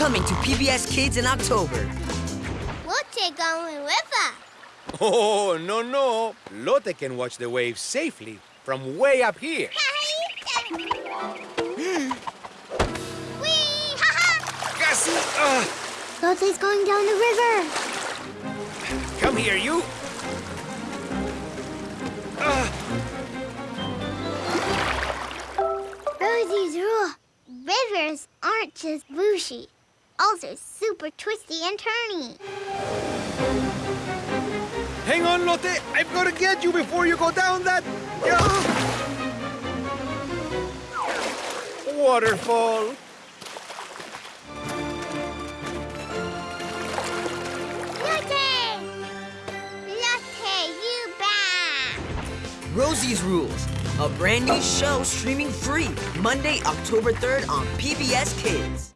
Coming to PBS Kids in October. Lotte going with us. Oh, no, no. Lotte can watch the waves safely from way up here. Whee! Ha-ha! Casi. ah. Lotte's going down the river. come here, you. Ah, Rosie's rule. Rivers aren't just bushy. Also super twisty and turny. hang on, Lotte. I've got to get you before you go down that. Waterfall. Lotte! Lotte, you back! Rosie's Rules, a brand new show streaming free Monday, October 3rd on PBS Kids.